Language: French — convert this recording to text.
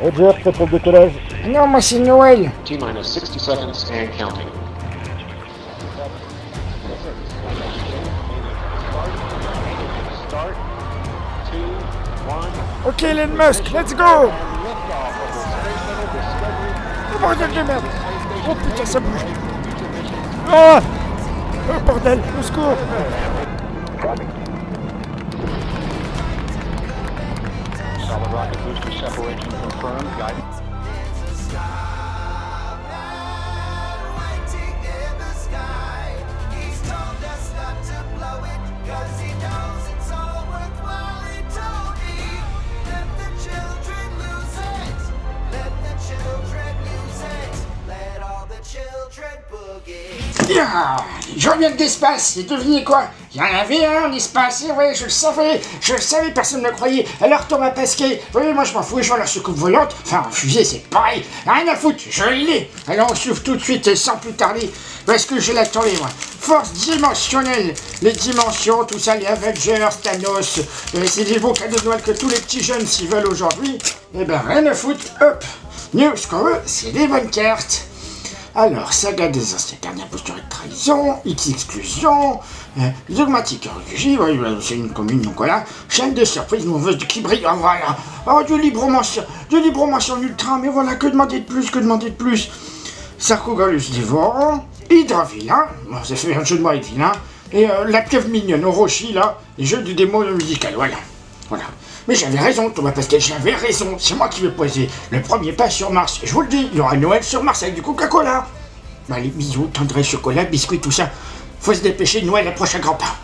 Roger, prêt pour le décollage. Non, moi c'est Noël. T-minus 60 seconds and counting. Start. Two, one. Ok, Elon Musk, let's go Oh bordel de merde Oh putain, ça bouge Ah Oh bordel, au secours booster separation confirmed. Guidance. Ah, Je reviens de l'espace, et devinez quoi? Il y en avait un en espace, et ouais, je le savais, je le savais, personne ne le croyait. Alors Thomas Pesquet, oui, moi je m'en fous, je vois la soucoupe volante, enfin en fusée c'est pareil, rien à foutre, je l'ai. Alors on souffle tout de suite et sans plus tarder, parce que je l'attendais moi? Force dimensionnelle, les dimensions, tout ça, les Avengers, Thanos, euh, c'est des beaux cadeaux de Noël que tous les petits jeunes s'y veulent aujourd'hui. Eh ben rien à foutre, hop, nous ce qu'on veut, c'est des bonnes cartes. Alors, saga des anciens gardiens posturés de trahison, X-exclusion, euh, dogmatique ouais, c'est une commune, donc voilà, chaîne de surprise, mauvaise qui brille, voilà, oh, du librement sur, du librement sur ultra, mais voilà, que demander de plus, que demander de plus? Sarcogalus dévorant, Hydra vilain, bon, ça fait un jeu de mots vilain, et euh, la pieuvre mignonne, Orochi, là, les jeux du démo musical, voilà. Voilà. Mais j'avais raison, Thomas Pascal, j'avais raison. C'est moi qui vais poser le premier pas sur Mars. Je vous le dis, il y aura Noël sur Mars avec du Coca-Cola. Les bisous, tendresse, chocolat, biscuits, tout ça. Faut se dépêcher, Noël approche à grands pas.